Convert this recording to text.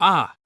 Ah,